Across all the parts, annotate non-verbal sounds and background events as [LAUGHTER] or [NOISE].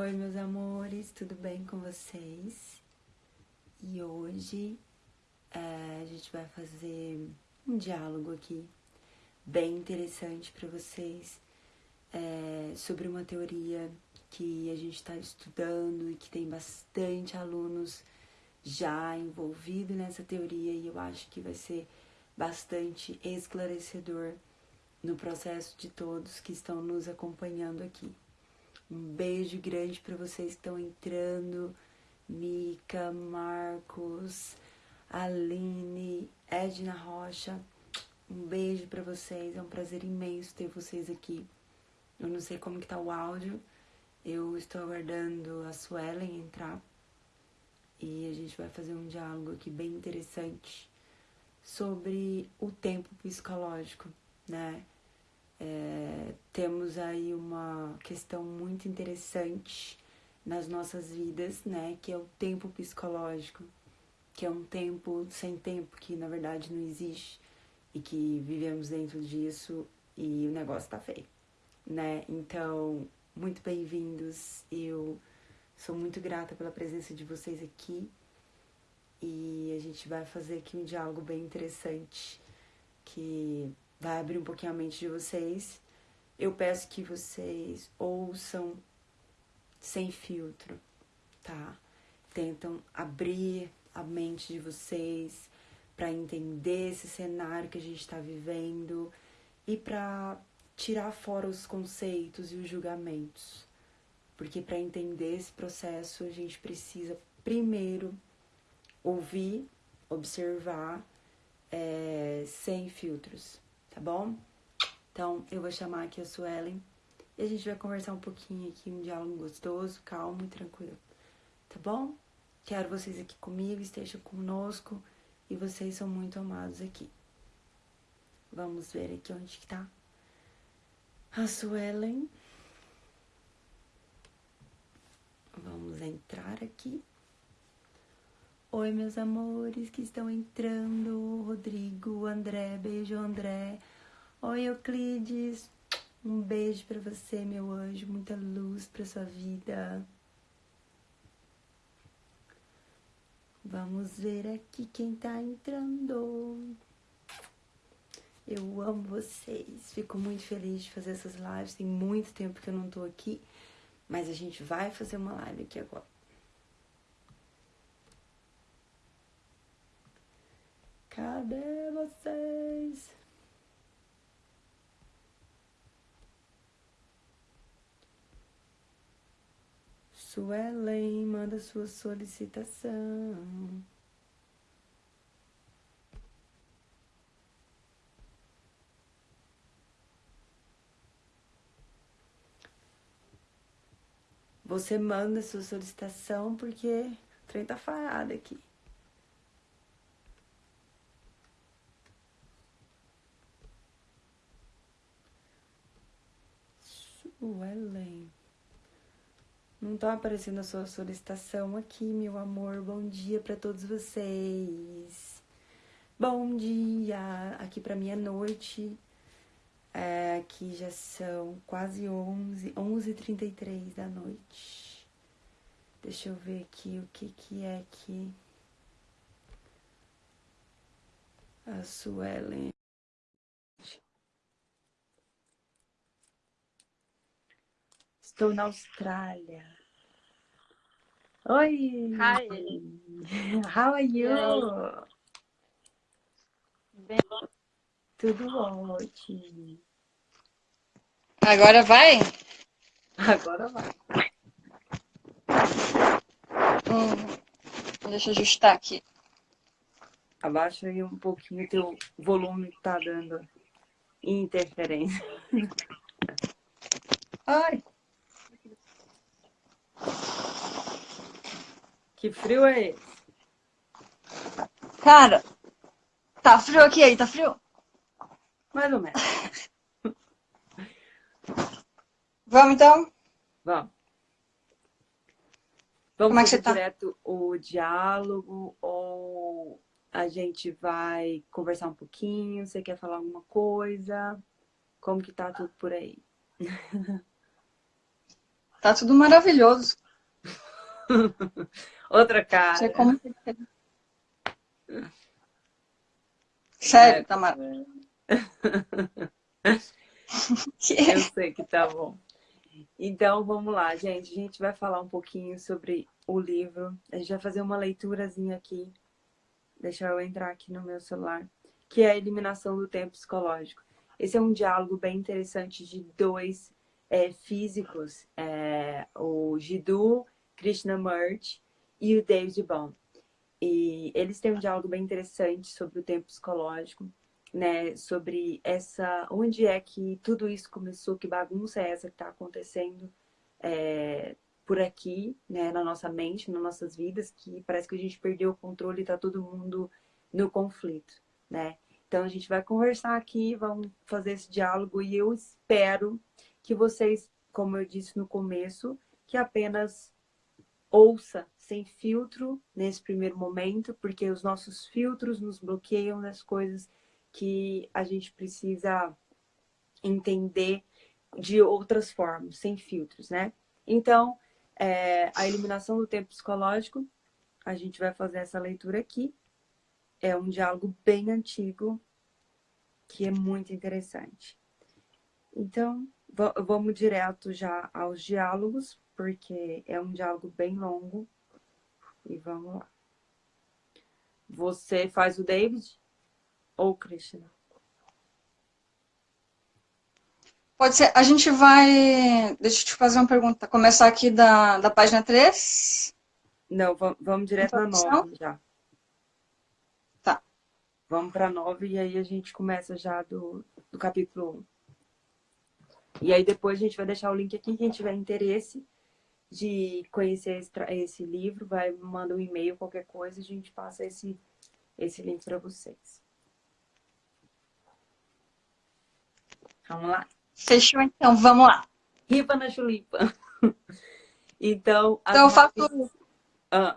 Oi, meus amores, tudo bem com vocês? E hoje é, a gente vai fazer um diálogo aqui bem interessante para vocês é, sobre uma teoria que a gente está estudando e que tem bastante alunos já envolvidos nessa teoria e eu acho que vai ser bastante esclarecedor no processo de todos que estão nos acompanhando aqui. Um beijo grande para vocês que estão entrando. Mica, Marcos, Aline, Edna Rocha. Um beijo para vocês. É um prazer imenso ter vocês aqui. Eu não sei como que tá o áudio. Eu estou aguardando a Suelen entrar. E a gente vai fazer um diálogo aqui bem interessante sobre o tempo psicológico, né? É, temos aí uma questão muito interessante nas nossas vidas, né? Que é o tempo psicológico, que é um tempo sem tempo, que na verdade não existe e que vivemos dentro disso e o negócio tá feio, né? Então, muito bem-vindos. Eu sou muito grata pela presença de vocês aqui e a gente vai fazer aqui um diálogo bem interessante que vai abrir um pouquinho a mente de vocês. Eu peço que vocês ouçam sem filtro, tá? Tentam abrir a mente de vocês para entender esse cenário que a gente está vivendo e para tirar fora os conceitos e os julgamentos. Porque para entender esse processo, a gente precisa primeiro ouvir, observar, é, sem filtros tá bom? Então, eu vou chamar aqui a Suelen e a gente vai conversar um pouquinho aqui, um diálogo gostoso, calmo e tranquilo, tá bom? Quero vocês aqui comigo, estejam conosco e vocês são muito amados aqui. Vamos ver aqui onde que tá a Suelen. Vamos entrar aqui. Oi, meus amores que estão entrando. Rodrigo, André, beijo, André. Oi, Euclides. Um beijo para você, meu anjo. Muita luz para sua vida. Vamos ver aqui quem tá entrando. Eu amo vocês. Fico muito feliz de fazer essas lives. Tem muito tempo que eu não tô aqui, mas a gente vai fazer uma live aqui agora. Cadê vocês? Suelen, manda sua solicitação. Você manda sua solicitação porque o trem tá farado aqui. Suelen. Não tá aparecendo a sua solicitação aqui, meu amor. Bom dia para todos vocês. Bom dia. Aqui para mim é noite. É, aqui já são quase 11, 11h33 da noite. Deixa eu ver aqui o que que é aqui. A Suelen. Estou na Austrália. Oi! Hi! How are you? Bem... Tudo ótimo. Agora vai? Agora vai. Hum, deixa eu ajustar aqui. Abaixa aí um pouquinho o teu volume que tá dando interferência. Ai! Que frio é esse? Cara, tá frio aqui aí, tá frio? Mais ou menos. [LAUGHS] Vamos então? Vamos. Vamos Como é que você tá? direto o diálogo ou a gente vai conversar um pouquinho? Você quer falar alguma coisa? Como que tá tudo por aí? Tá tudo maravilhoso. [LAUGHS] Outra cara. Você como... Sério, é, tá [LAUGHS] maravilhoso. Eu sei que tá bom. Então, vamos lá, gente. A gente vai falar um pouquinho sobre o livro. A gente vai fazer uma leiturazinha aqui. Deixa eu entrar aqui no meu celular. Que é a eliminação do tempo psicológico. Esse é um diálogo bem interessante de dois é, físicos. É, o Jiddu Krishnamurti e o David Bond. E eles têm um diálogo bem interessante sobre o tempo psicológico né, sobre essa, onde é que tudo isso começou, que bagunça é essa que está acontecendo é, por aqui, né, na nossa mente, nas nossas vidas, que parece que a gente perdeu o controle e está todo mundo no conflito, né? Então a gente vai conversar aqui, vamos fazer esse diálogo e eu espero que vocês, como eu disse no começo, que apenas ouça sem filtro nesse primeiro momento, porque os nossos filtros nos bloqueiam das coisas que a gente precisa entender de outras formas, sem filtros, né? Então, é, a eliminação do tempo psicológico, a gente vai fazer essa leitura aqui. É um diálogo bem antigo, que é muito interessante. Então, vamos direto já aos diálogos, porque é um diálogo bem longo. E vamos lá. Você faz o David? ou Krishna? Pode ser. A gente vai... Deixa eu te fazer uma pergunta. Começar aqui da, da página 3? Não, vamos direto na 9 já. Tá. Vamos para 9 e aí a gente começa já do, do capítulo 1. E aí depois a gente vai deixar o link aqui, quem tiver interesse de conhecer esse, esse livro, vai manda um e-mail, qualquer coisa, a gente passa esse, esse link para vocês. Vamos lá? Fechou então, vamos lá. Ripa na chulipa. [LAUGHS] então, então eu faço... Ah.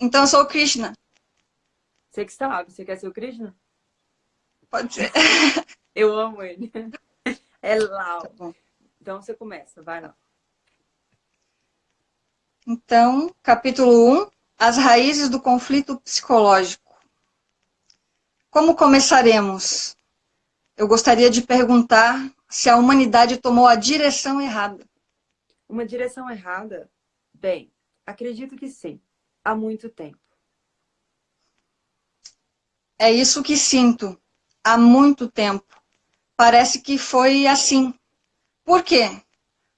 Então eu sou o Krishna. Você que sabe, você quer ser o Krishna? Pode ser. [LAUGHS] eu amo ele. [LAUGHS] É lá. Tá então você começa, vai lá. Então, capítulo 1, as raízes do conflito psicológico. Como começaremos? eu gostaria de perguntar se a humanidade tomou a direção errada. Uma direção errada? Bem, acredito que sim, há muito tempo. É isso que sinto, há muito tempo. Parece que foi assim. Por quê?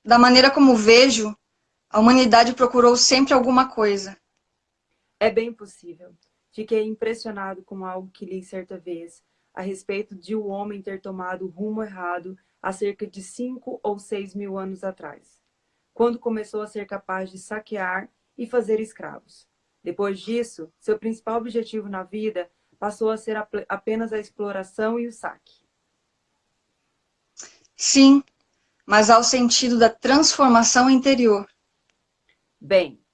Da maneira como vejo, a humanidade procurou sempre alguma coisa. É bem possível. Fiquei impressionado com algo que li certa vez, a respeito de o homem ter tomado o rumo errado há cerca de cinco ou seis mil anos atrás, quando começou a ser capaz de saquear e fazer escravos. Depois disso, seu principal objetivo na vida passou a ser apenas a exploração e o saque. Sim, mas ao sentido da transformação interior. Bem,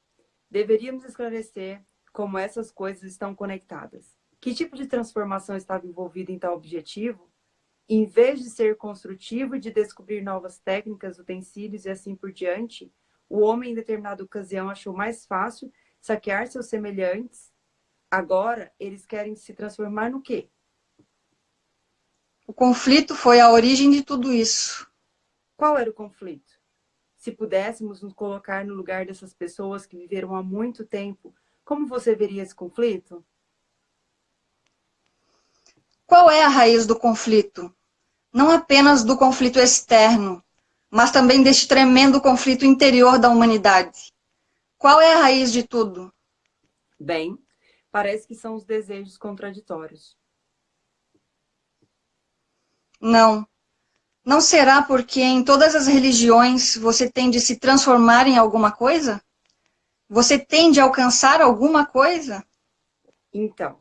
deveríamos esclarecer como essas coisas estão conectadas. Que tipo de transformação estava envolvida em tal objetivo? Em vez de ser construtivo e de descobrir novas técnicas, utensílios e assim por diante, o homem em determinada ocasião achou mais fácil saquear seus semelhantes. Agora, eles querem se transformar no quê? O conflito foi a origem de tudo isso. Qual era o conflito? Se pudéssemos nos colocar no lugar dessas pessoas que viveram há muito tempo, como você veria esse conflito? Qual é a raiz do conflito? Não apenas do conflito externo, mas também deste tremendo conflito interior da humanidade. Qual é a raiz de tudo? Bem, parece que são os desejos contraditórios. Não. Não será porque em todas as religiões você tem de se transformar em alguma coisa? Você tem de alcançar alguma coisa? Então,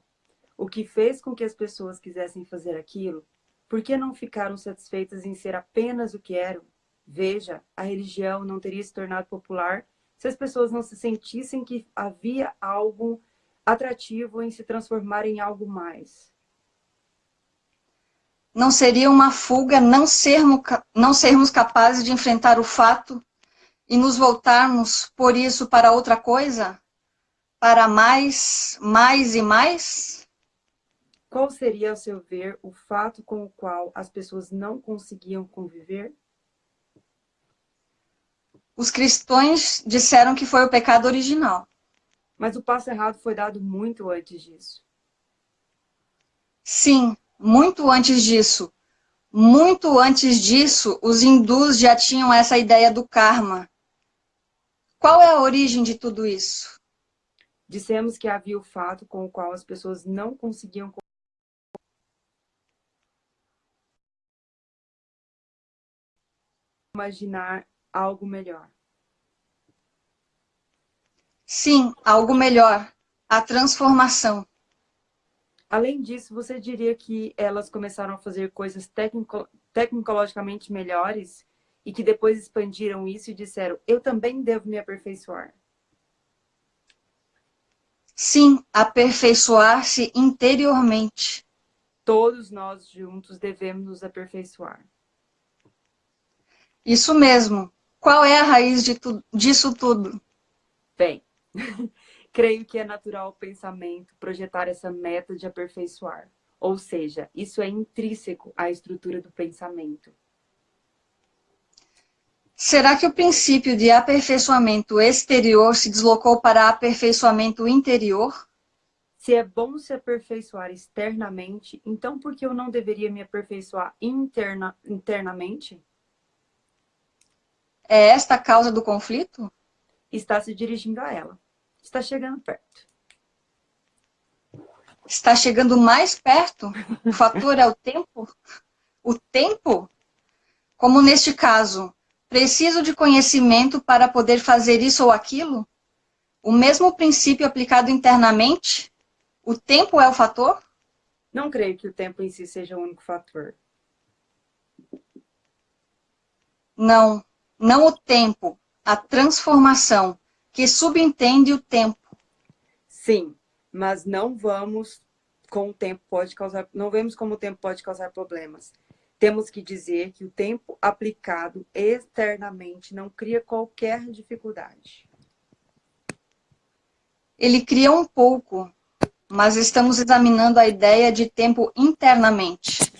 o que fez com que as pessoas quisessem fazer aquilo, por que não ficaram satisfeitas em ser apenas o que eram? Veja, a religião não teria se tornado popular se as pessoas não se sentissem que havia algo atrativo em se transformar em algo mais. Não seria uma fuga não sermos, não sermos capazes de enfrentar o fato e nos voltarmos por isso para outra coisa? Para mais, mais e mais? Qual seria, a seu ver, o fato com o qual as pessoas não conseguiam conviver? Os cristãos disseram que foi o pecado original. Mas o passo errado foi dado muito antes disso. Sim, muito antes disso. Muito antes disso, os hindus já tinham essa ideia do karma. Qual é a origem de tudo isso? Dissemos que havia o fato com o qual as pessoas não conseguiam imaginar algo melhor. Sim, algo melhor. A transformação. Além disso, você diria que elas começaram a fazer coisas tecnico tecnologicamente melhores e que depois expandiram isso e disseram, eu também devo me aperfeiçoar? Sim, aperfeiçoar-se interiormente. Todos nós juntos devemos nos aperfeiçoar. Isso mesmo. Qual é a raiz de tu disso tudo? Bem, [LAUGHS] Creio que é natural o pensamento projetar essa meta de aperfeiçoar. Ou seja, isso é intrínseco à estrutura do pensamento. Será que o princípio de aperfeiçoamento exterior se deslocou para aperfeiçoamento interior? Se é bom se aperfeiçoar externamente, então por que eu não deveria me aperfeiçoar interna, internamente? É esta a causa do conflito? Está se dirigindo a ela está chegando perto. Está chegando mais perto? O fator é o tempo? O tempo? Como neste caso, preciso de conhecimento para poder fazer isso ou aquilo? O mesmo princípio aplicado internamente? O tempo é o fator? Não creio que o tempo em si seja o único fator. Não, não o tempo, a transformação que subentende o tempo. Sim, mas não vamos com o tempo pode causar, não vemos como o tempo pode causar problemas. Temos que dizer que o tempo aplicado externamente não cria qualquer dificuldade. Ele cria um pouco, mas estamos examinando a ideia de tempo internamente.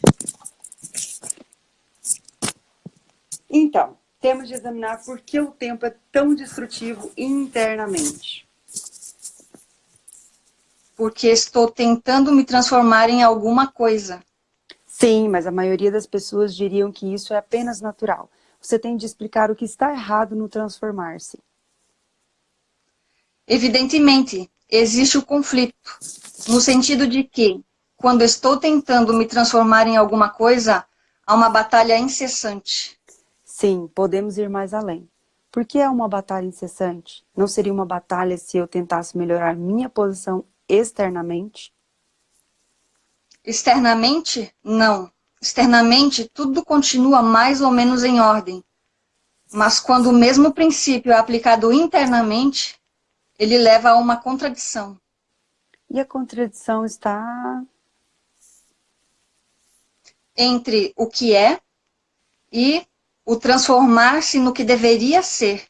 Então, temos de examinar por que o tempo é tão destrutivo internamente. Porque estou tentando me transformar em alguma coisa. Sim, mas a maioria das pessoas diriam que isso é apenas natural. Você tem de explicar o que está errado no transformar-se. Evidentemente, existe o conflito, no sentido de que, quando estou tentando me transformar em alguma coisa, há uma batalha incessante. Sim, podemos ir mais além. Por que é uma batalha incessante? Não seria uma batalha se eu tentasse melhorar minha posição externamente? Externamente, não. Externamente, tudo continua mais ou menos em ordem. Mas quando o mesmo princípio é aplicado internamente, ele leva a uma contradição. E a contradição está... Entre o que é e o transformar-se no que deveria ser.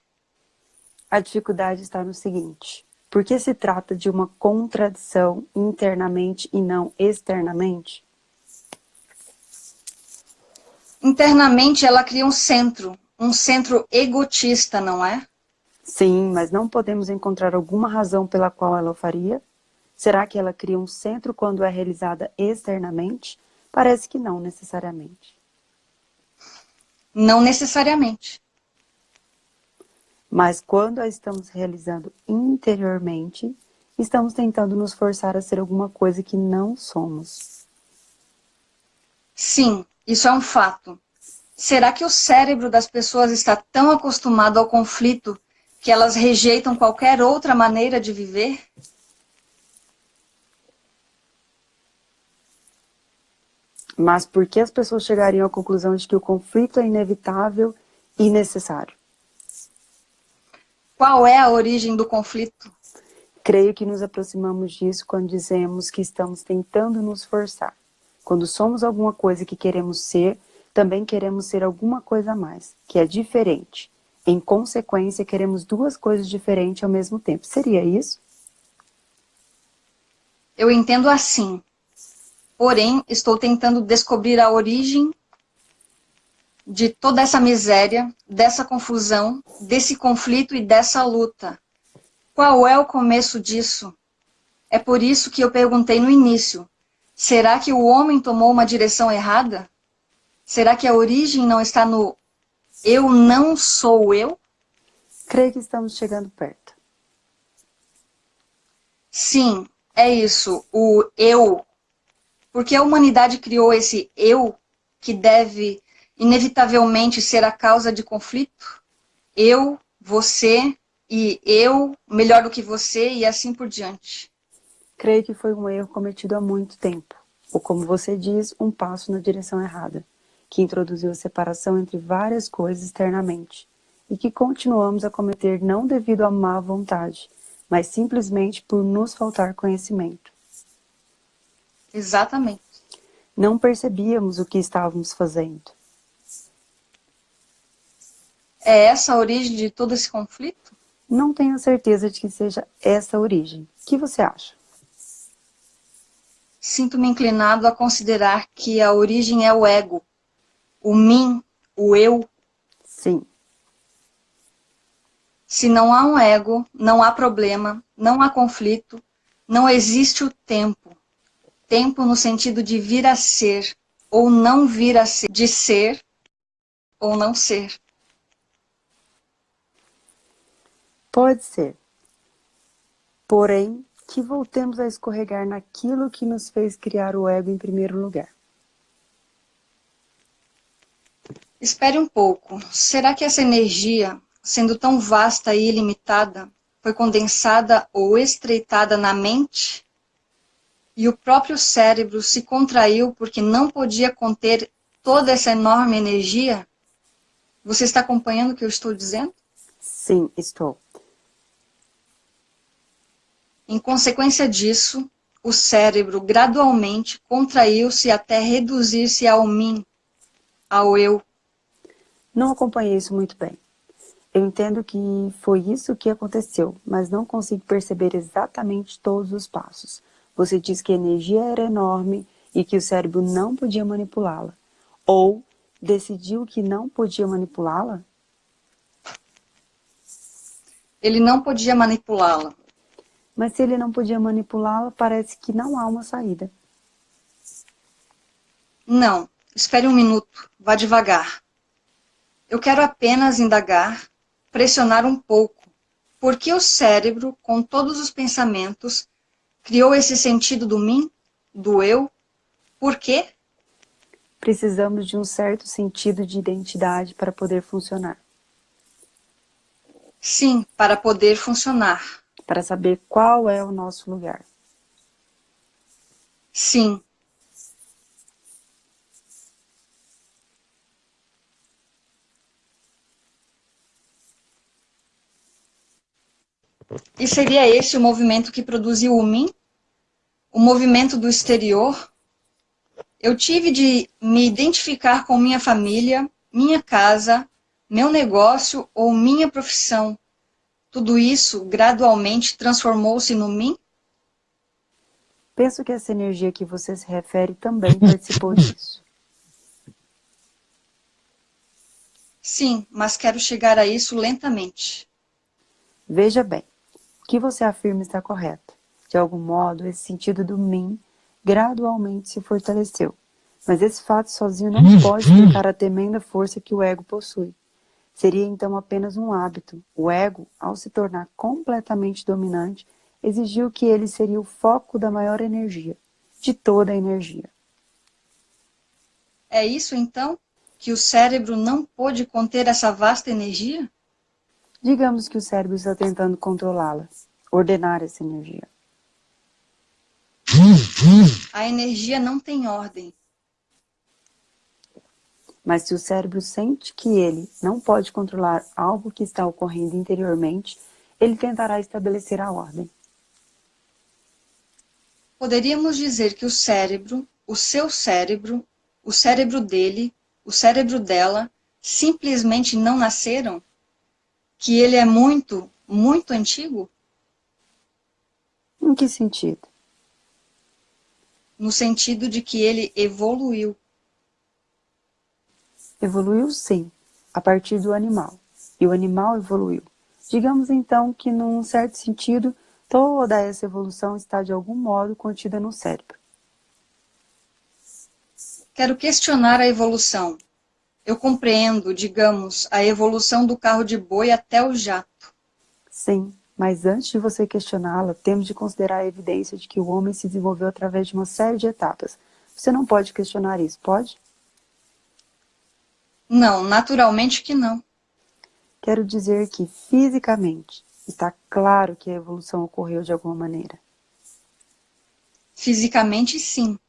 A dificuldade está no seguinte, por que se trata de uma contradição internamente e não externamente? Internamente ela cria um centro, um centro egotista, não é? Sim, mas não podemos encontrar alguma razão pela qual ela o faria? Será que ela cria um centro quando é realizada externamente? Parece que não necessariamente. Não necessariamente. Mas quando a estamos realizando interiormente, estamos tentando nos forçar a ser alguma coisa que não somos. Sim, isso é um fato. Será que o cérebro das pessoas está tão acostumado ao conflito que elas rejeitam qualquer outra maneira de viver? Mas por que as pessoas chegariam à conclusão de que o conflito é inevitável e necessário? Qual é a origem do conflito? Creio que nos aproximamos disso quando dizemos que estamos tentando nos forçar. Quando somos alguma coisa que queremos ser, também queremos ser alguma coisa a mais, que é diferente. Em consequência, queremos duas coisas diferentes ao mesmo tempo. Seria isso? Eu entendo assim. Porém, estou tentando descobrir a origem de toda essa miséria, dessa confusão, desse conflito e dessa luta. Qual é o começo disso? É por isso que eu perguntei no início, será que o homem tomou uma direção errada? Será que a origem não está no eu não sou eu? Creio que estamos chegando perto. Sim, é isso, o eu. Porque a humanidade criou esse eu que deve inevitavelmente ser a causa de conflito. Eu, você e eu, melhor do que você e assim por diante. Creio que foi um erro cometido há muito tempo, ou como você diz, um passo na direção errada, que introduziu a separação entre várias coisas externamente, e que continuamos a cometer não devido à má vontade, mas simplesmente por nos faltar conhecimento. Exatamente. Não percebíamos o que estávamos fazendo. É essa a origem de todo esse conflito? Não tenho certeza de que seja essa a origem. O que você acha? Sinto-me inclinado a considerar que a origem é o ego, o mim, o eu. Sim. Se não há um ego, não há problema, não há conflito, não existe o tempo. Tempo no sentido de vir a ser, ou não vir a ser, de ser ou não ser. Pode ser. Porém, que voltemos a escorregar naquilo que nos fez criar o ego em primeiro lugar. Espere um pouco. Será que essa energia sendo tão vasta e ilimitada, foi condensada ou estreitada na mente, e o próprio cérebro se contraiu porque não podia conter toda essa enorme energia? Você está acompanhando o que eu estou dizendo? Sim, estou. Em consequência disso, o cérebro gradualmente contraiu-se até reduzir-se ao mim, ao eu. Não acompanhei isso muito bem. Eu entendo que foi isso que aconteceu, mas não consigo perceber exatamente todos os passos. Você diz que a energia era enorme e que o cérebro não podia manipulá-la. Ou decidiu que não podia manipulá-la? Ele não podia manipulá-la. Mas se ele não podia manipulá-la, parece que não há uma saída. Não, espere um minuto, vá devagar. Eu quero apenas indagar pressionar um pouco, porque o cérebro, com todos os pensamentos, criou esse sentido do mim, do eu. Por quê? Precisamos de um certo sentido de identidade para poder funcionar. Sim, para poder funcionar. Para saber qual é o nosso lugar. Sim, E seria esse o movimento que produziu o mim? O movimento do exterior? Eu tive de me identificar com minha família, minha casa, meu negócio ou minha profissão. Tudo isso gradualmente transformou-se no mim? Penso que essa energia que você se refere também participou [LAUGHS] disso. Sim, mas quero chegar a isso lentamente. Veja bem, que você afirma está correto. De algum modo, esse sentido do mim gradualmente se fortaleceu. Mas esse fato sozinho não pode explicar a tremenda força que o ego possui. Seria então apenas um hábito. O ego, ao se tornar completamente dominante, exigiu que ele seria o foco da maior energia, de toda a energia. É isso então? Que o cérebro não pôde conter essa vasta energia? Digamos que o cérebro está tentando controlá-la, ordenar essa energia. A energia não tem ordem. Mas se o cérebro sente que ele não pode controlar algo que está ocorrendo interiormente, ele tentará estabelecer a ordem. Poderíamos dizer que o cérebro, o seu cérebro, o cérebro dele, o cérebro dela, simplesmente não nasceram? Que ele é muito, muito antigo? Em que sentido? No sentido de que ele evoluiu. Evoluiu sim, a partir do animal. E o animal evoluiu. Digamos então que, num certo sentido, toda essa evolução está de algum modo contida no cérebro. Quero questionar a evolução. Eu compreendo, digamos, a evolução do carro de boi até o jato. Sim, mas antes de você questioná-la, temos de considerar a evidência de que o homem se desenvolveu através de uma série de etapas. Você não pode questionar isso, pode? Não, naturalmente que não. Quero dizer que, fisicamente, está claro que a evolução ocorreu de alguma maneira. Fisicamente, sim.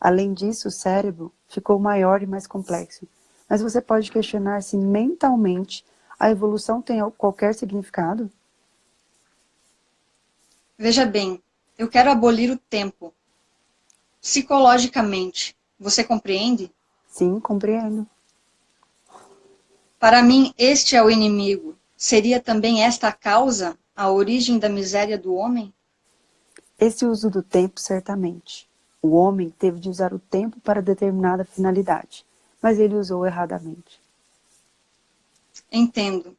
Além disso, o cérebro ficou maior e mais complexo. Mas você pode questionar se mentalmente a evolução tem qualquer significado? Veja bem, eu quero abolir o tempo. Psicologicamente, você compreende? Sim, compreendo. Para mim, este é o inimigo. Seria também esta a causa, a origem da miséria do homem? Esse uso do tempo, certamente. O homem teve de usar o tempo para determinada finalidade, mas ele usou erradamente. Entendo.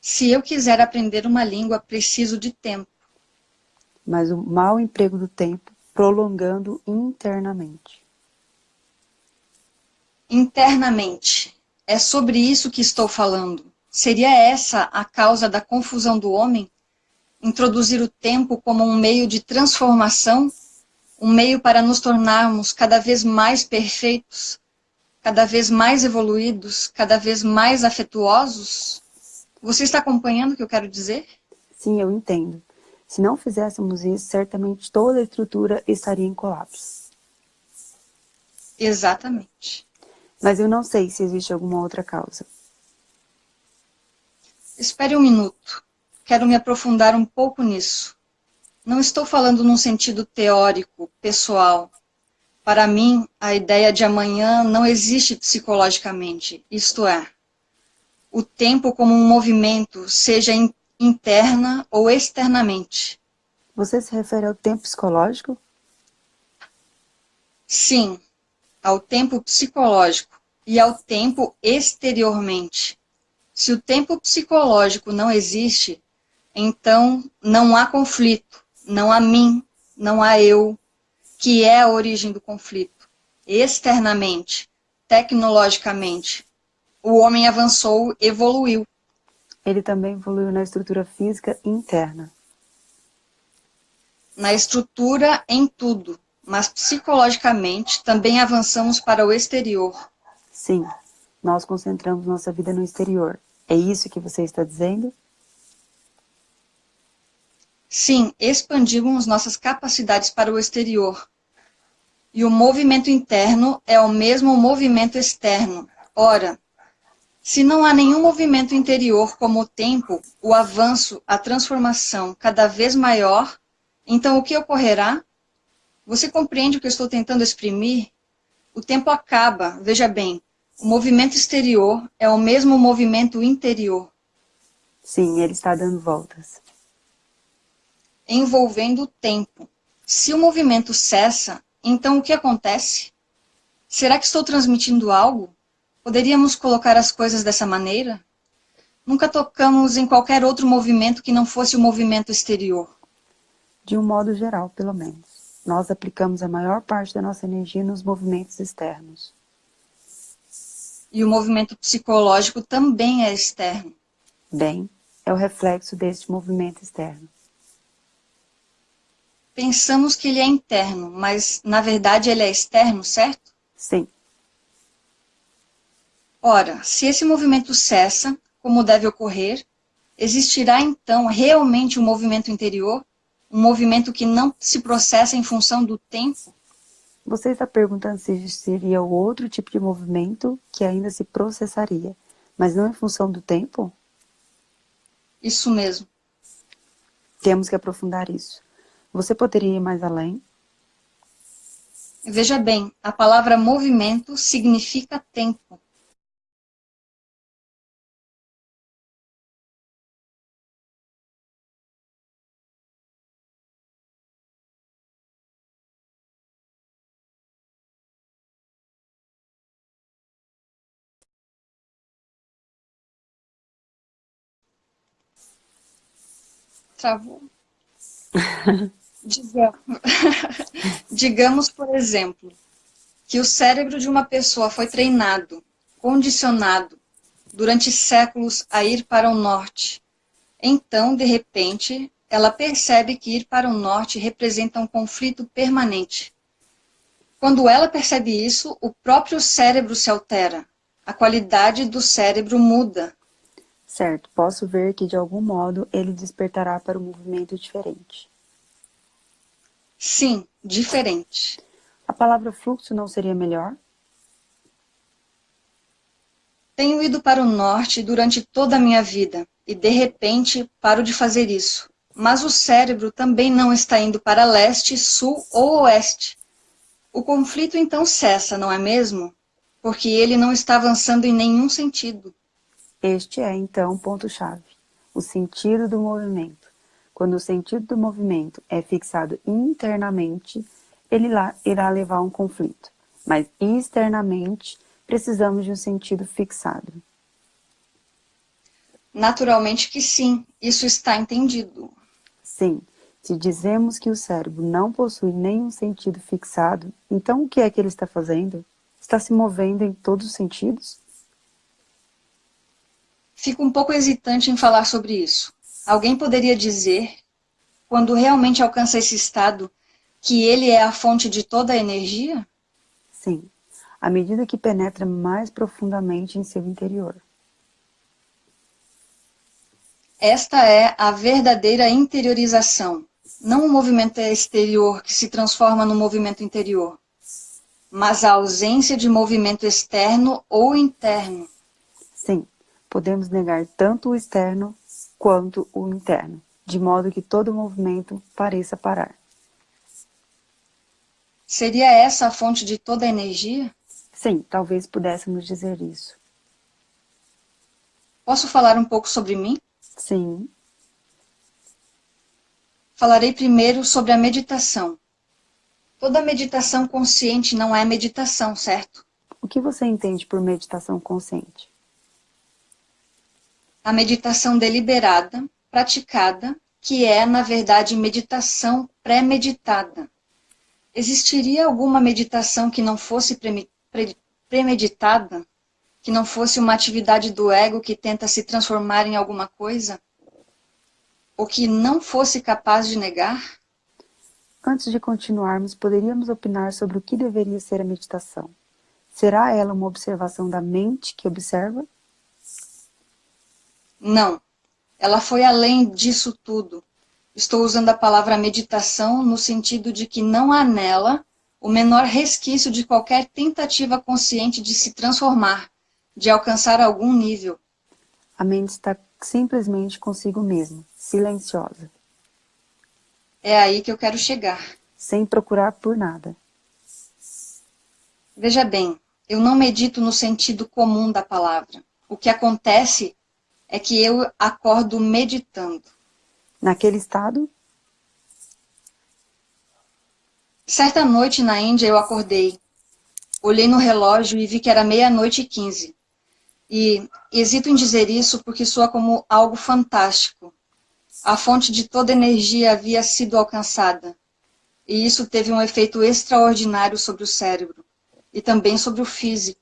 Se eu quiser aprender uma língua, preciso de tempo. Mas o mau emprego do tempo, prolongando internamente. Internamente. É sobre isso que estou falando. Seria essa a causa da confusão do homem? Introduzir o tempo como um meio de transformação? Um meio para nos tornarmos cada vez mais perfeitos? Cada vez mais evoluídos? Cada vez mais afetuosos? Você está acompanhando o que eu quero dizer? Sim, eu entendo. Se não fizéssemos isso, certamente toda a estrutura estaria em colapso. Exatamente. Mas eu não sei se existe alguma outra causa. Espere um minuto. Quero me aprofundar um pouco nisso. Não estou falando num sentido teórico, pessoal. Para mim, a ideia de amanhã não existe psicologicamente, isto é, o tempo como um movimento, seja interna ou externamente. Você se refere ao tempo psicológico? Sim, ao tempo psicológico e ao tempo exteriormente. Se o tempo psicológico não existe, então não há conflito, não há mim, não há eu, que é a origem do conflito. Externamente, tecnologicamente, o homem avançou, evoluiu. Ele também evoluiu na estrutura física interna. Na estrutura, em tudo mas psicologicamente também avançamos para o exterior. Sim, nós concentramos nossa vida no exterior. É isso que você está dizendo? Sim, expandimos nossas capacidades para o exterior. E o movimento interno é o mesmo movimento externo. Ora, se não há nenhum movimento interior como o tempo, o avanço, a transformação cada vez maior, então o que ocorrerá? Você compreende o que eu estou tentando exprimir? O tempo acaba, veja bem, o movimento exterior é o mesmo movimento interior. Sim, ele está dando voltas. Envolvendo o tempo. Se o movimento cessa, então o que acontece? Será que estou transmitindo algo? Poderíamos colocar as coisas dessa maneira? Nunca tocamos em qualquer outro movimento que não fosse o movimento exterior. De um modo geral, pelo menos nós aplicamos a maior parte da nossa energia nos movimentos externos. E o movimento psicológico também é externo. Bem, é o reflexo deste movimento externo. Pensamos que ele é interno, mas na verdade ele é externo, certo? Sim. Ora, se esse movimento cessa, como deve ocorrer, existirá então realmente um movimento interior um movimento que não se processa em função do tempo? Você está perguntando se seria outro tipo de movimento que ainda se processaria, mas não em função do tempo? Isso mesmo. Temos que aprofundar isso. Você poderia ir mais além? Veja bem, a palavra movimento significa tempo. Travou. [LAUGHS] Digamos, [LAUGHS] digamos, por exemplo, que o cérebro de uma pessoa foi treinado, condicionado, durante séculos a ir para o norte. Então, de repente, ela percebe que ir para o norte representa um conflito permanente. Quando ela percebe isso, o próprio cérebro se altera. A qualidade do cérebro muda. Certo, posso ver que de algum modo ele despertará para um movimento diferente. Sim, diferente. A palavra fluxo não seria melhor? Tenho ido para o norte durante toda a minha vida e de repente paro de fazer isso. Mas o cérebro também não está indo para leste, sul ou oeste. O conflito então cessa, não é mesmo? Porque ele não está avançando em nenhum sentido. Este é, então, o ponto-chave, o sentido do movimento. Quando o sentido do movimento é fixado internamente, ele irá levar a um conflito, mas externamente precisamos de um sentido fixado. Naturalmente que sim, isso está entendido. Sim, se dizemos que o cérebro não possui nenhum sentido fixado, então o que é que ele está fazendo? Está se movendo em todos os sentidos? Fico um pouco hesitante em falar sobre isso. Alguém poderia dizer, quando realmente alcança esse estado, que ele é a fonte de toda a energia? Sim, à medida que penetra mais profundamente em seu interior. Esta é a verdadeira interiorização, não o movimento exterior que se transforma no movimento interior, mas a ausência de movimento externo ou interno. Sim, podemos negar tanto o externo quanto o interno, de modo que todo movimento pareça parar. Seria essa a fonte de toda a energia? Sim, talvez pudéssemos dizer isso. Posso falar um pouco sobre mim? Sim. Falarei primeiro sobre a meditação. Toda meditação consciente não é meditação, certo? O que você entende por meditação consciente? A meditação deliberada, praticada, que é, na verdade, meditação pré-meditada. Existiria alguma meditação que não fosse premeditada? Que não fosse uma atividade do ego que tenta se transformar em alguma coisa? Ou que não fosse capaz de negar? Antes de continuarmos, poderíamos opinar sobre o que deveria ser a meditação. Será ela uma observação da mente que observa? Não. Ela foi além disso tudo. Estou usando a palavra meditação no sentido de que não há nela o menor resquício de qualquer tentativa consciente de se transformar, de alcançar algum nível. A mente está simplesmente consigo mesma, silenciosa. É aí que eu quero chegar. Sem procurar por nada. Veja bem, eu não medito no sentido comum da palavra. O que acontece é que eu acordo meditando. Naquele estado? Certa noite na Índia eu acordei. Olhei no relógio e vi que era meia-noite e quinze. E hesito em dizer isso porque soa como algo fantástico. A fonte de toda energia havia sido alcançada. E isso teve um efeito extraordinário sobre o cérebro. E também sobre o físico.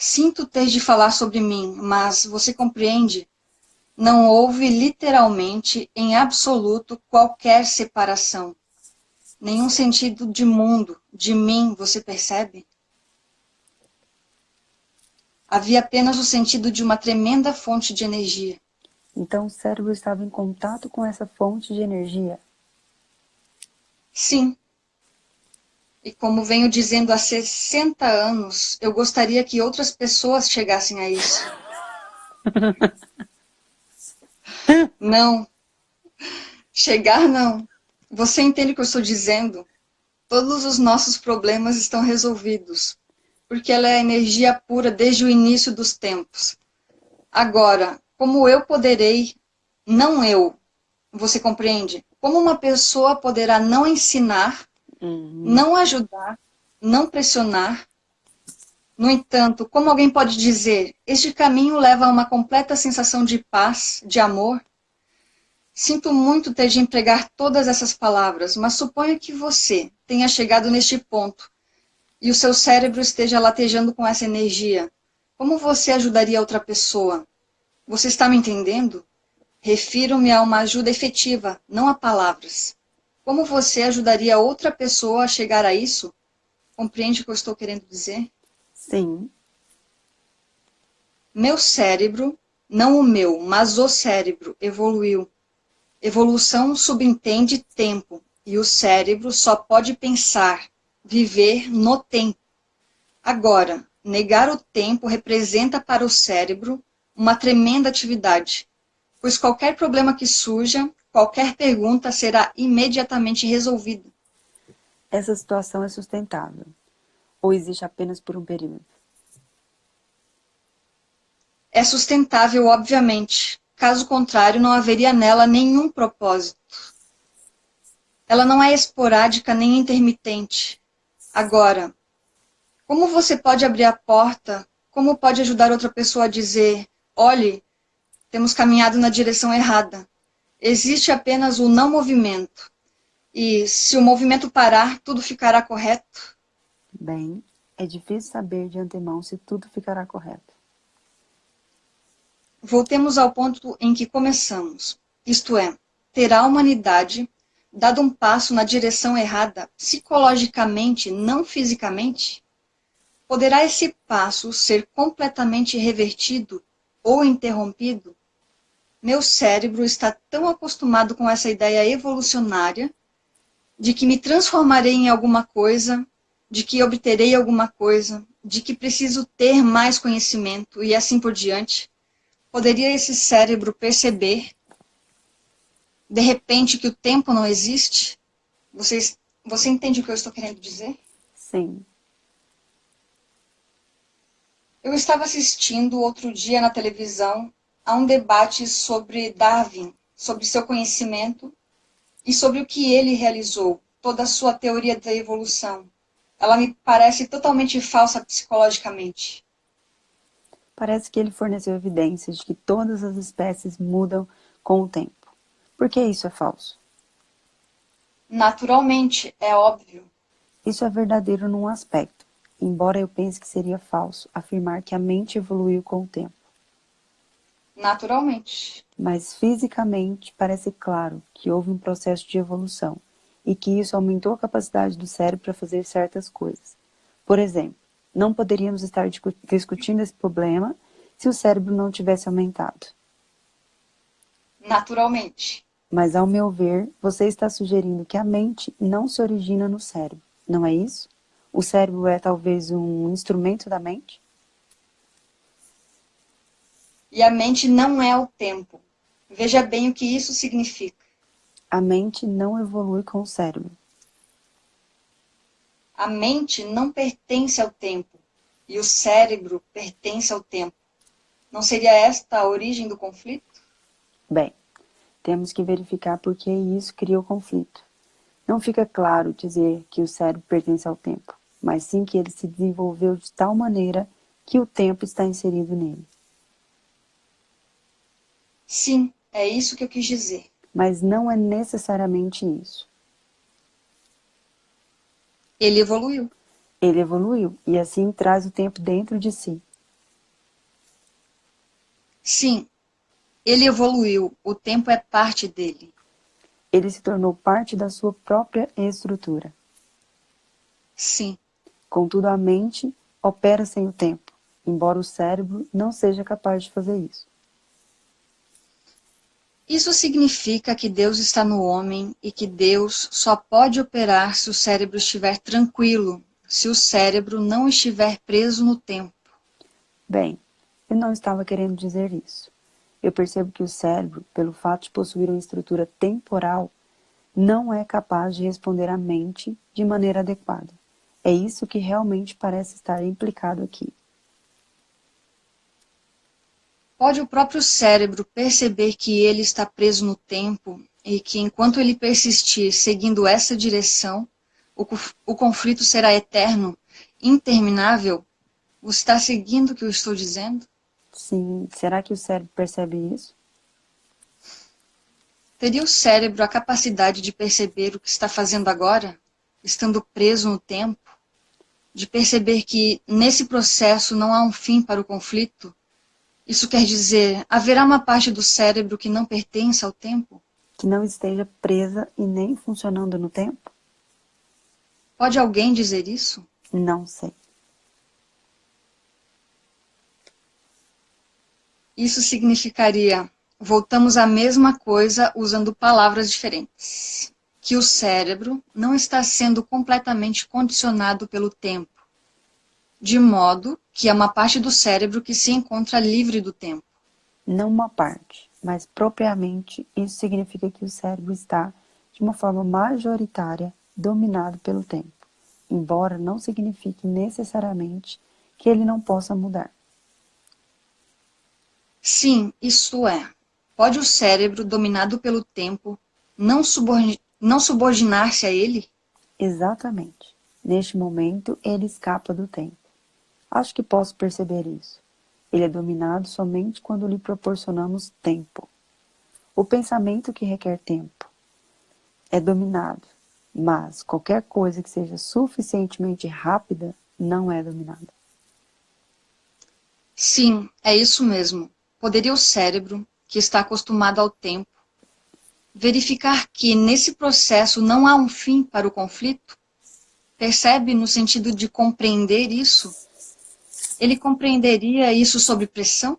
Sinto ter de falar sobre mim, mas você compreende? não houve literalmente, em absoluto, qualquer separação. Nenhum sentido de mundo, de mim, você percebe? Havia apenas o sentido de uma tremenda fonte de energia. Então o cérebro estava em contato com essa fonte de energia? Sim. E como venho dizendo há 60 anos, eu gostaria que outras pessoas chegassem a isso. [LAUGHS] Não. Chegar, não. Você entende o que eu estou dizendo? Todos os nossos problemas estão resolvidos, porque ela é energia pura desde o início dos tempos. Agora, como eu poderei, não eu, você compreende? Como uma pessoa poderá não ensinar, uhum. não ajudar, não pressionar, no entanto, como alguém pode dizer, este caminho leva a uma completa sensação de paz, de amor? Sinto muito ter de empregar todas essas palavras, mas suponha que você tenha chegado neste ponto e o seu cérebro esteja latejando com essa energia. Como você ajudaria outra pessoa? Você está me entendendo? Refiro-me a uma ajuda efetiva, não a palavras. Como você ajudaria outra pessoa a chegar a isso? Compreende o que eu estou querendo dizer? Sim. Meu cérebro, não o meu, mas o cérebro, evoluiu. Evolução subentende tempo, e o cérebro só pode pensar, viver no tempo. Agora, negar o tempo representa para o cérebro uma tremenda atividade, pois qualquer problema que surja, qualquer pergunta será imediatamente resolvida. Essa situação é sustentável? Ou existe apenas por um período? É sustentável, obviamente. Caso contrário, não haveria nela nenhum propósito. Ela não é esporádica nem intermitente. Agora, como você pode abrir a porta? Como pode ajudar outra pessoa a dizer: olhe, temos caminhado na direção errada? Existe apenas o não movimento. E se o movimento parar, tudo ficará correto? Bem, é difícil saber de antemão se tudo ficará correto. Voltemos ao ponto em que começamos. Isto é, terá a humanidade dado um passo na direção errada, psicologicamente, não fisicamente? Poderá esse passo ser completamente revertido ou interrompido? Meu cérebro está tão acostumado com essa ideia evolucionária de que me transformarei em alguma coisa, de que obterei alguma coisa, de que preciso ter mais conhecimento e assim por diante, poderia esse cérebro perceber, de repente, que o tempo não existe? Vocês, você entende o que eu estou querendo dizer? Sim. Eu estava assistindo outro dia na televisão a um debate sobre Darwin, sobre seu conhecimento e sobre o que ele realizou, toda a sua teoria da evolução. Ela me parece totalmente falsa psicologicamente. Parece que ele forneceu evidências de que todas as espécies mudam com o tempo. Por que isso é falso? Naturalmente, é óbvio. Isso é verdadeiro num aspecto, embora eu pense que seria falso afirmar que a mente evoluiu com o tempo. Naturalmente. Mas fisicamente parece claro que houve um processo de evolução e que isso aumentou a capacidade do cérebro para fazer certas coisas. Por exemplo, não poderíamos estar discutindo esse problema se o cérebro não tivesse aumentado. Naturalmente. Mas, ao meu ver, você está sugerindo que a mente não se origina no cérebro, não é isso? O cérebro é talvez um instrumento da mente? E a mente não é o tempo. Veja bem o que isso significa. A mente não evolui com o cérebro. A mente não pertence ao tempo e o cérebro pertence ao tempo. Não seria esta a origem do conflito? Bem, temos que verificar por que isso cria o conflito. Não fica claro dizer que o cérebro pertence ao tempo, mas sim que ele se desenvolveu de tal maneira que o tempo está inserido nele. Sim, é isso que eu quis dizer. Mas não é necessariamente isso. Ele evoluiu. Ele evoluiu e assim traz o tempo dentro de si. Sim, ele evoluiu. O tempo é parte dele. Ele se tornou parte da sua própria estrutura. Sim. Contudo, a mente opera sem o tempo, embora o cérebro não seja capaz de fazer isso. Isso significa que Deus está no homem e que Deus só pode operar se o cérebro estiver tranquilo, se o cérebro não estiver preso no tempo. Bem, eu não estava querendo dizer isso. Eu percebo que o cérebro, pelo fato de possuir uma estrutura temporal, não é capaz de responder à mente de maneira adequada. É isso que realmente parece estar implicado aqui. Pode o próprio cérebro perceber que ele está preso no tempo e que enquanto ele persistir seguindo essa direção, o, o conflito será eterno, interminável? Você está seguindo o que eu estou dizendo? Sim. Será que o cérebro percebe isso? Teria o cérebro a capacidade de perceber o que está fazendo agora, estando preso no tempo? De perceber que, nesse processo, não há um fim para o conflito? Isso quer dizer, haverá uma parte do cérebro que não pertence ao tempo? Que não esteja presa e nem funcionando no tempo? Pode alguém dizer isso? Não sei. Isso significaria, voltamos à mesma coisa usando palavras diferentes, que o cérebro não está sendo completamente condicionado pelo tempo, de modo que é uma parte do cérebro que se encontra livre do tempo. Não uma parte, mas propriamente isso significa que o cérebro está, de uma forma majoritária, dominado pelo tempo, embora não signifique necessariamente que ele não possa mudar. Sim, isso é. Pode o cérebro, dominado pelo tempo, não, subordin não subordinar-se a ele? Exatamente. Neste momento, ele escapa do tempo. Acho que posso perceber isso. Ele é dominado somente quando lhe proporcionamos tempo. O pensamento que requer tempo é dominado, mas qualquer coisa que seja suficientemente rápida não é dominada. Sim, é isso mesmo. Poderia o cérebro, que está acostumado ao tempo, verificar que nesse processo não há um fim para o conflito? Percebe no sentido de compreender isso? Ele compreenderia isso sob pressão?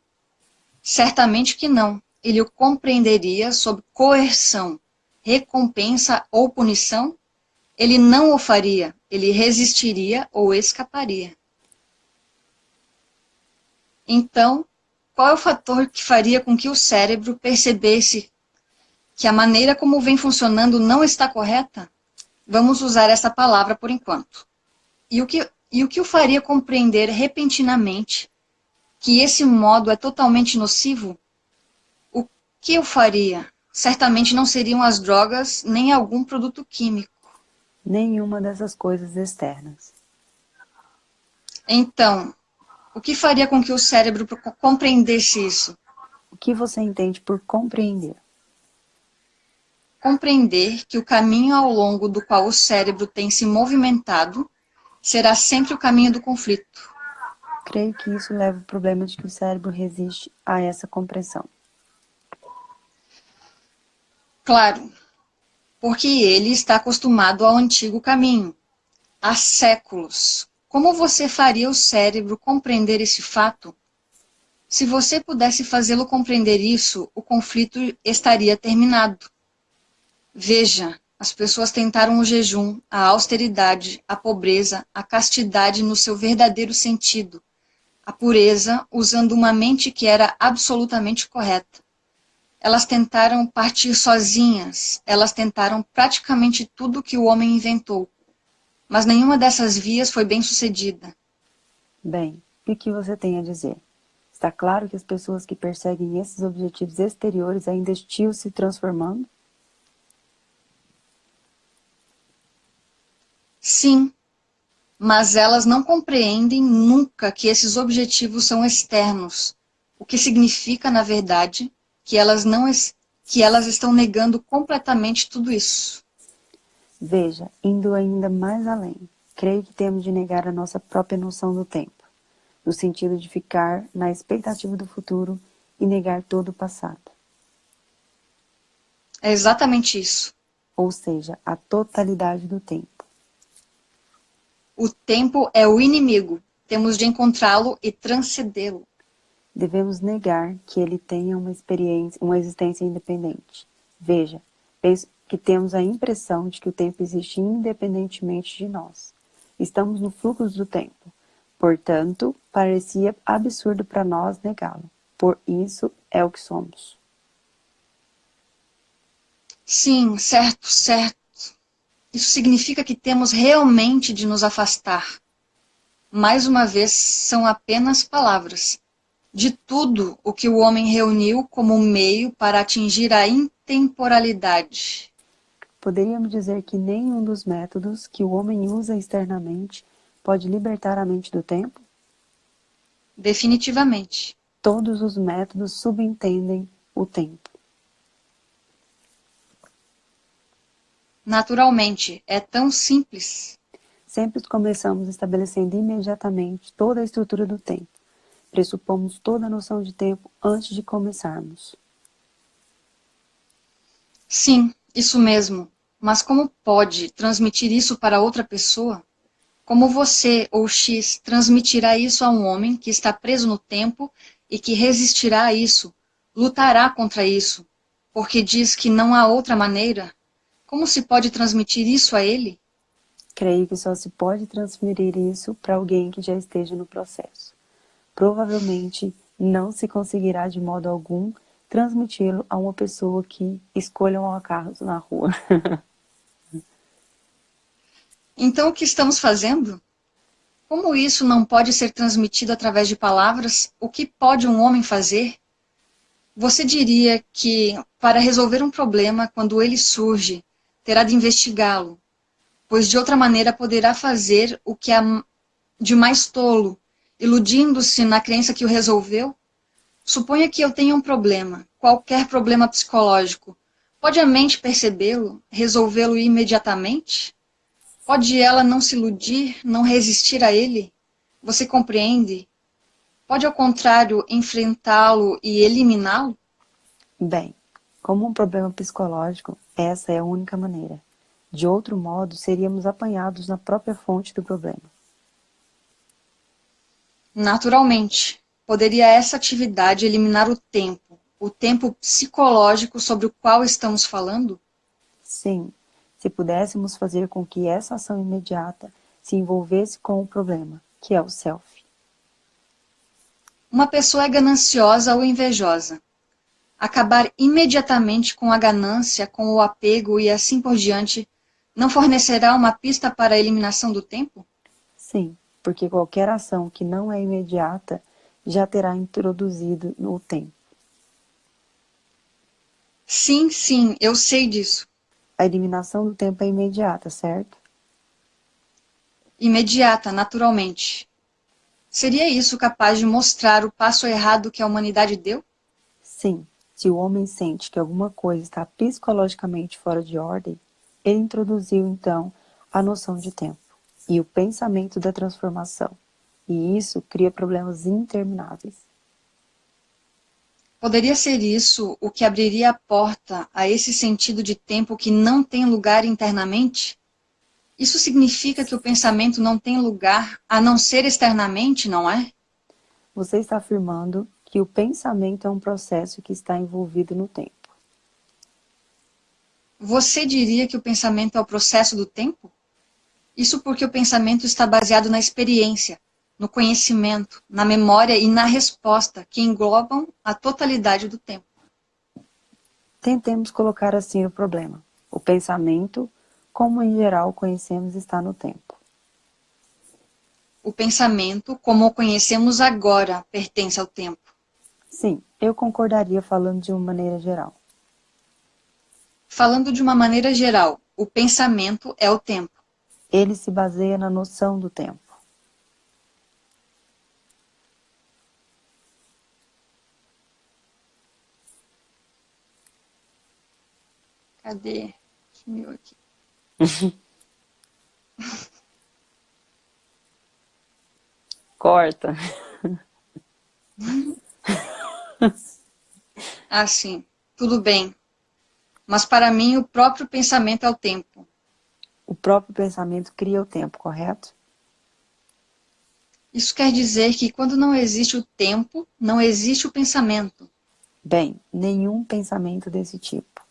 Certamente que não. Ele o compreenderia sob coerção, recompensa ou punição? Ele não o faria, ele resistiria ou escaparia. Então, qual é o fator que faria com que o cérebro percebesse que a maneira como vem funcionando não está correta? Vamos usar essa palavra por enquanto. E o que, e o, que o faria compreender repentinamente que esse modo é totalmente nocivo? O que eu faria? Certamente não seriam as drogas nem algum produto químico. Nenhuma dessas coisas externas. Então, o que faria com que o cérebro compreendesse isso? O que você entende por compreender? Compreender que o caminho ao longo do qual o cérebro tem se movimentado será sempre o caminho do conflito. Creio que isso leva ao problema de que o cérebro resiste a essa compreensão. Claro, porque ele está acostumado ao antigo caminho, há séculos, como você faria o cérebro compreender esse fato? Se você pudesse fazê-lo compreender isso, o conflito estaria terminado. Veja, as pessoas tentaram o jejum, a austeridade, a pobreza, a castidade no seu verdadeiro sentido, a pureza usando uma mente que era absolutamente correta. Elas tentaram partir sozinhas, elas tentaram praticamente tudo que o homem inventou, mas nenhuma dessas vias foi bem sucedida. Bem, o que você tem a dizer? Está claro que as pessoas que perseguem esses objetivos exteriores ainda estão se transformando? Sim, mas elas não compreendem nunca que esses objetivos são externos, o que significa, na verdade, que elas, não, que elas estão negando completamente tudo isso. Veja, indo ainda mais além, creio que temos de negar a nossa própria noção do tempo, no sentido de ficar na expectativa do futuro e negar todo o passado. É exatamente isso. Ou seja, a totalidade do tempo. O tempo é o inimigo. Temos de encontrá-lo e transcendê-lo. Devemos negar que ele tenha uma experiência, uma existência independente. Veja, penso, que temos a impressão de que o tempo existe independentemente de nós. Estamos no fluxo do tempo. Portanto, parecia absurdo para nós negá-lo. Por isso é o que somos. Sim, certo, certo. Isso significa que temos realmente de nos afastar. Mais uma vez, são apenas palavras. De tudo o que o homem reuniu como meio para atingir a intemporalidade Poderíamos dizer que nenhum dos métodos que o homem usa externamente pode libertar a mente do tempo? Definitivamente. Todos os métodos subentendem o tempo. Naturalmente, é tão simples. Sempre começamos estabelecendo imediatamente toda a estrutura do tempo. Pressupomos toda a noção de tempo antes de começarmos. Sim, isso mesmo. Mas como pode transmitir isso para outra pessoa? Como você ou X transmitirá isso a um homem que está preso no tempo e que resistirá a isso, lutará contra isso, porque diz que não há outra maneira? Como se pode transmitir isso a ele? Creio que só se pode transferir isso para alguém que já esteja no processo. Provavelmente não se conseguirá de modo algum transmiti-lo a uma pessoa que escolha um acaso na rua. [LAUGHS] Então, o que estamos fazendo? Como isso não pode ser transmitido através de palavras, o que pode um homem fazer? Você diria que, para resolver um problema, quando ele surge, terá de investigá-lo, pois de outra maneira poderá fazer o que é de mais tolo, iludindo-se na crença que o resolveu? Suponha que eu tenha um problema, qualquer problema psicológico. Pode a mente percebê-lo, resolvê-lo imediatamente? Pode ela não se iludir, não resistir a ele? Você compreende? Pode, ao contrário, enfrentá-lo e eliminá-lo? Bem, como um problema psicológico, essa é a única maneira. De outro modo, seríamos apanhados na própria fonte do problema. Naturalmente, poderia essa atividade eliminar o tempo, o tempo psicológico sobre o qual estamos falando? Sim, se pudéssemos fazer com que essa ação imediata se envolvesse com o problema, que é o self. Uma pessoa é gananciosa ou invejosa. Acabar imediatamente com a ganância, com o apego e assim por diante, não fornecerá uma pista para a eliminação do tempo? Sim, porque qualquer ação que não é imediata já terá introduzido no tempo. Sim, sim, eu sei disso a eliminação do tempo é imediata, certo? Imediata, naturalmente. Seria isso capaz de mostrar o passo errado que a humanidade deu? Sim. Se o homem sente que alguma coisa está psicologicamente fora de ordem, ele introduziu, então, a noção de tempo e o pensamento da transformação. E isso cria problemas intermináveis. Poderia ser isso o que abriria a porta a esse sentido de tempo que não tem lugar internamente? Isso significa que o pensamento não tem lugar a não ser externamente, não é? Você está afirmando que o pensamento é um processo que está envolvido no tempo. Você diria que o pensamento é o processo do tempo? Isso porque o pensamento está baseado na experiência, no conhecimento, na memória e na resposta, que englobam a totalidade do tempo. Tentemos colocar assim o problema. O pensamento, como em geral conhecemos, está no tempo. O pensamento, como o conhecemos agora, pertence ao tempo. Sim, eu concordaria falando de uma maneira geral. Falando de uma maneira geral, o pensamento é o tempo. Ele se baseia na noção do tempo. Cadê? Sumiu aqui. [LAUGHS] Corta. [LAUGHS] [LAUGHS] ah, sim. Tudo bem. Mas para mim o próprio pensamento é o tempo. O próprio pensamento cria o tempo, correto? Isso quer dizer que quando não existe o tempo, não existe o pensamento. Bem, nenhum pensamento desse tipo.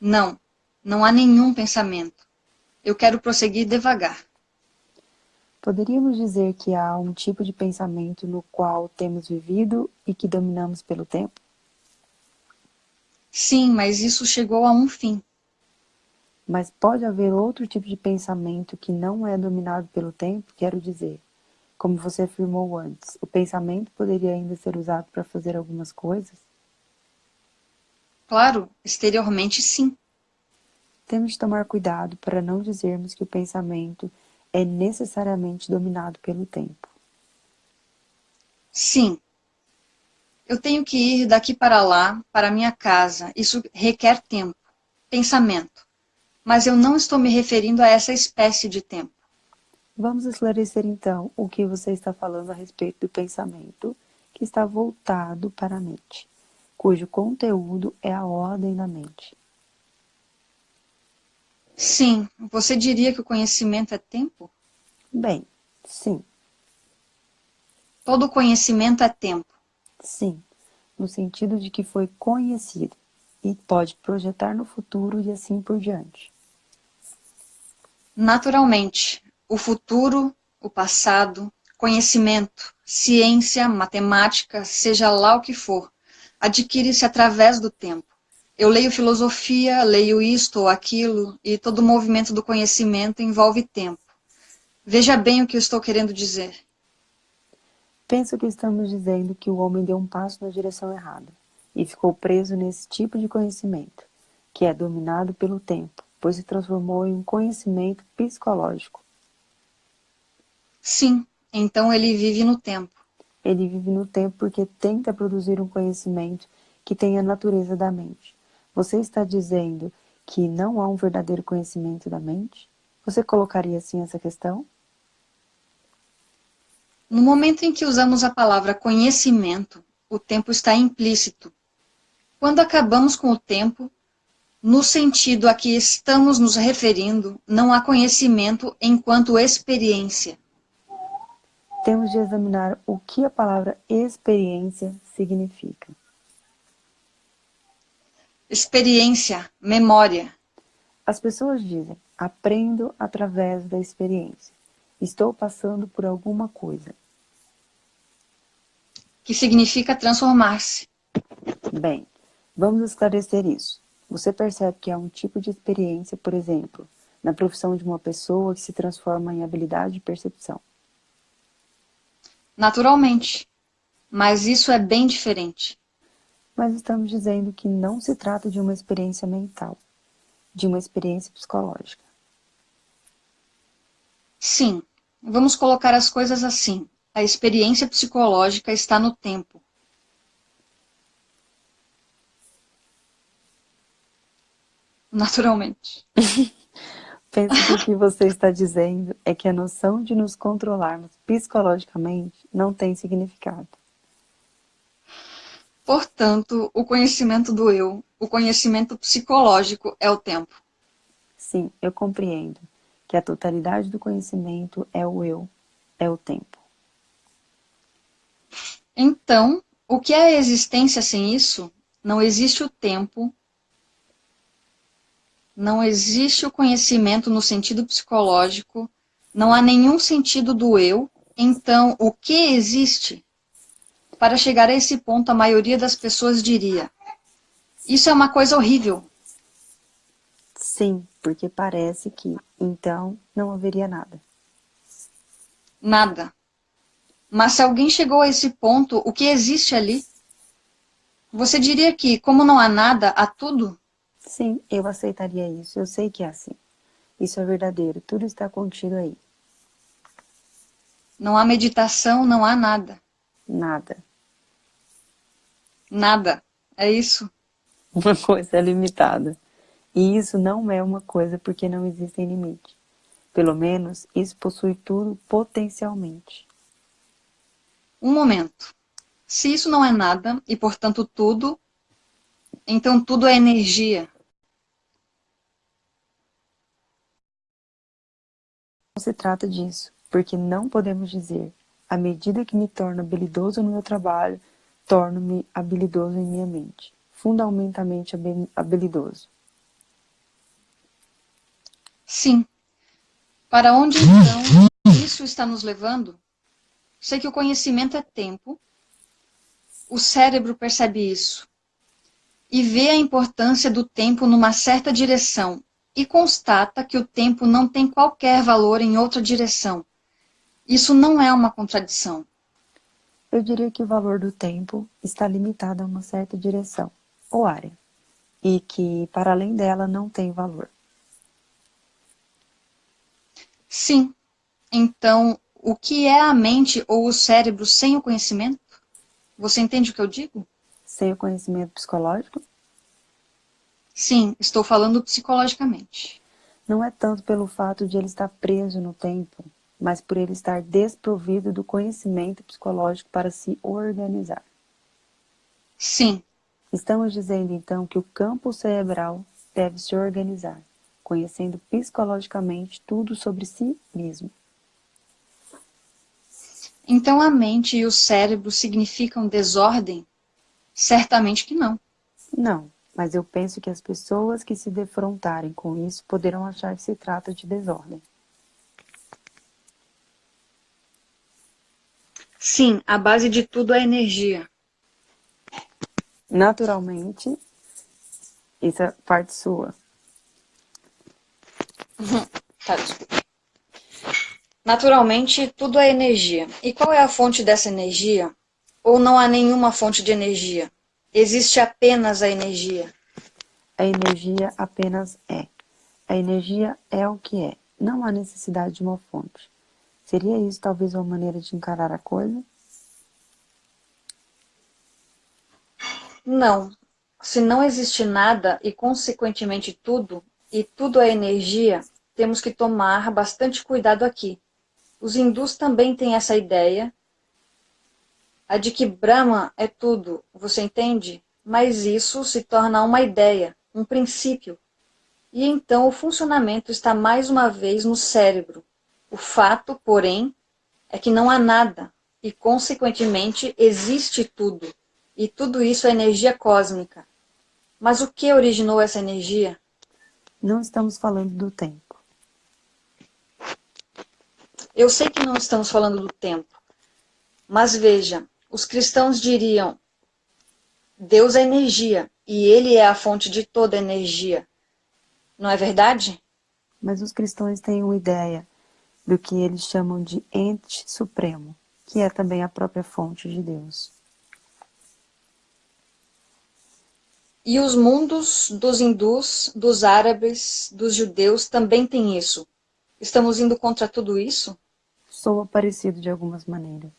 Não, não há nenhum pensamento. Eu quero prosseguir devagar. Poderíamos dizer que há um tipo de pensamento no qual temos vivido e que dominamos pelo tempo? Sim, mas isso chegou a um fim. Mas pode haver outro tipo de pensamento que não é dominado pelo tempo? Quero dizer, como você afirmou antes, o pensamento poderia ainda ser usado para fazer algumas coisas? Claro, exteriormente sim. Temos de tomar cuidado para não dizermos que o pensamento é necessariamente dominado pelo tempo. Sim. Eu tenho que ir daqui para lá, para minha casa. Isso requer tempo, pensamento. mas eu não estou me referindo a essa espécie de tempo. Vamos esclarecer então o que você está falando a respeito do pensamento que está voltado para a mente, cujo conteúdo é a ordem da mente. Sim, você diria que o conhecimento é tempo? Bem, sim. Todo conhecimento é tempo. Sim, no sentido de que foi conhecido e pode projetar no futuro e assim por diante. Naturalmente, o futuro, o passado, conhecimento, ciência, matemática, seja lá o que for, adquire-se através do tempo. Eu leio filosofia, leio isto ou aquilo, e todo o movimento do conhecimento envolve tempo. Veja bem o que eu estou querendo dizer. Penso que estamos dizendo que o homem deu um passo na direção errada e ficou preso nesse tipo de conhecimento, que é dominado pelo tempo, pois se transformou em um conhecimento psicológico. Sim, então ele vive no tempo. Ele vive no tempo porque tenta produzir um conhecimento que tem a natureza da mente. Você está dizendo que não há um verdadeiro conhecimento da mente? Você colocaria assim essa questão? No momento em que usamos a palavra conhecimento, o tempo está implícito. Quando acabamos com o tempo, no sentido a que estamos nos referindo, não há conhecimento enquanto experiência. Temos de examinar o que a palavra experiência significa. Experiência, memória. As pessoas dizem, aprendo através da experiência. Estou passando por alguma coisa. Que significa transformar-se. Bem, vamos esclarecer isso. Você percebe que há um tipo de experiência, por exemplo, na profissão de uma pessoa que se transforma em habilidade de percepção. Naturalmente. Mas isso é bem diferente. Mas estamos dizendo que não se trata de uma experiência mental, de uma experiência psicológica. Sim, vamos colocar as coisas assim. A experiência psicológica está no tempo. [LAUGHS] Naturalmente. [LAUGHS] Penso que o que você está dizendo é que a noção de nos controlarmos psicologicamente não tem significado. Portanto, o conhecimento do eu, o conhecimento psicológico é o tempo. Sim, eu compreendo que a totalidade do conhecimento é o eu, é o tempo. Então, o que é a existência sem isso? Não existe o tempo, não existe o conhecimento no sentido psicológico, não há nenhum sentido do eu, então o que existe? Para chegar a esse ponto, a maioria das pessoas diria, isso é uma coisa horrível. Sim, porque parece que, então, não haveria nada. Nada. Mas se alguém chegou a esse ponto, o que existe ali? Você diria que, como não há nada, há tudo? Sim, eu aceitaria isso. Eu sei que é assim. Isso é verdadeiro. Tudo está contido aí. Não há meditação, não há nada. Nada. Nada. É isso. Uma coisa é limitada. E isso não é uma coisa porque não existe limite. Pelo menos, isso possui tudo potencialmente. Um momento. Se isso não é nada, e portanto tudo, então tudo é energia. Não se trata disso, porque não podemos dizer, à medida que me torno habilidoso no meu trabalho, torno-me habilidoso em minha mente, fundamentalmente habilidoso. Sim. Para onde então isso está nos levando? Sei que o conhecimento é tempo. O cérebro percebe isso. E vê a importância do tempo numa certa direção. E constata que o tempo não tem qualquer valor em outra direção. Isso não é uma contradição. Eu diria que o valor do tempo está limitado a uma certa direção, ou área, e que, para além dela, não tem valor. Sim. Então, o que é a mente ou o cérebro sem o conhecimento? Você entende o que eu digo? Sem o conhecimento psicológico? Sim, estou falando psicologicamente. não é tanto pelo fato de ele estar preso no tempo, mas por ele estar desprovido do conhecimento psicológico para se organizar. Sim. Estamos dizendo então que o campo cerebral deve se organizar, conhecendo psicologicamente tudo sobre si mesmo. Então a mente e o cérebro significam desordem? Certamente que não. Não, mas eu penso que as pessoas que se defrontarem com isso poderão achar que se trata de desordem. Sim, a base de tudo é energia. Naturalmente, isso é parte sua. tá, desculpa. Naturalmente, tudo é energia. E qual é a fonte dessa energia? Ou não há nenhuma fonte de energia? Existe apenas a energia. A energia apenas é. A energia é o que é. Não há necessidade de uma fonte. Seria isso talvez uma maneira de encarar a coisa? Não. Se não existe nada e, consequentemente, tudo, e tudo é energia, temos que tomar bastante cuidado aqui. Os hindus também têm essa ideia, a de que Brahma é tudo, você entende? Mas isso se torna uma ideia, um princípio. E então o funcionamento está mais uma vez no cérebro. O fato, porém, é que não há nada, e consequentemente existe tudo. E tudo isso é energia cósmica. Mas o que originou essa energia? Não estamos falando do tempo. Eu sei que não estamos falando do tempo. Mas veja, os cristãos diriam, Deus é energia, e Ele é a fonte de toda energia. Não é verdade? Mas os cristãos têm uma ideia do que eles chamam de ente supremo, que é também a própria fonte de Deus. E os mundos dos hindus, dos árabes, dos judeus também têm isso. Estamos indo contra tudo isso? Soa parecido de algumas maneiras.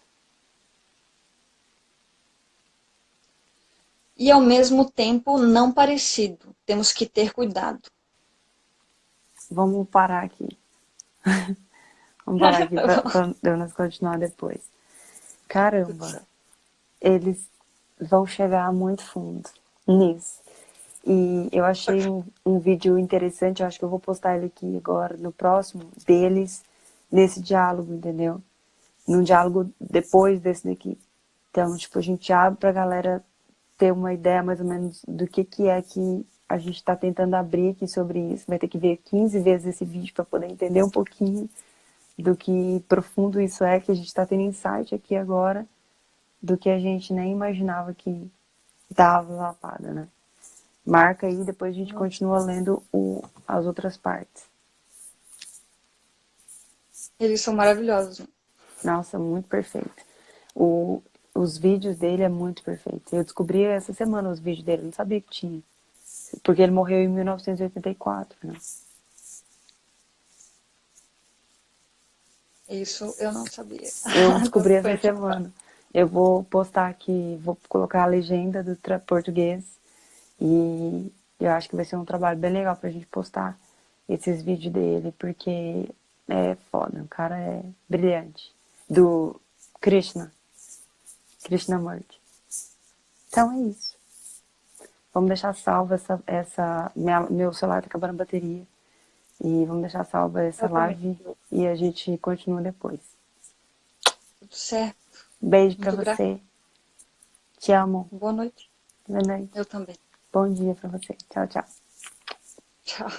E ao mesmo tempo não parecido. Temos que ter cuidado. Vamos parar aqui. [LAUGHS] Vamos parar [LAUGHS] aqui para nós continuar depois. Caramba, eles vão chegar muito fundo nisso. E eu achei um, um, vídeo interessante, eu acho que eu vou postar ele aqui agora, no próximo, deles, nesse diálogo, entendeu? Num diálogo depois desse daqui. Então, tipo, a gente abre pra galera ter uma ideia mais ou menos do que, que é que a gente está tentando abrir aqui sobre isso. Vai ter que ver 15 vezes esse vídeo para poder entender um pouquinho do que profundo isso é, que a gente está tendo insight aqui agora, do que a gente nem imaginava que dava lapada, né? Marca aí, depois a gente continua lendo o, as outras partes. Eles são maravilhosos. Nossa, muito perfeito. O, os vídeos dele é muito perfeito. Eu descobri essa semana os vídeos dele, não sabia que tinha. Porque ele morreu em 1984, né? Isso eu não sabia. Eu [LAUGHS] descobri essa semana. Eu vou postar aqui, vou colocar a legenda do português e eu acho que vai ser um trabalho bem legal pra gente postar esses vídeos dele, porque é foda, o cara é brilhante. Do Krishna. Krishnamurti. Então é isso. Vamos deixar salva essa... essa minha, meu celular tá acabando a bateria. E vamos deixar salva essa live e a gente continua depois. Tudo certo. Beijo pra Muito você. Te amo. Boa noite. Boa noite. Eu também. Bom dia pra você. Tchau, tchau. Tchau.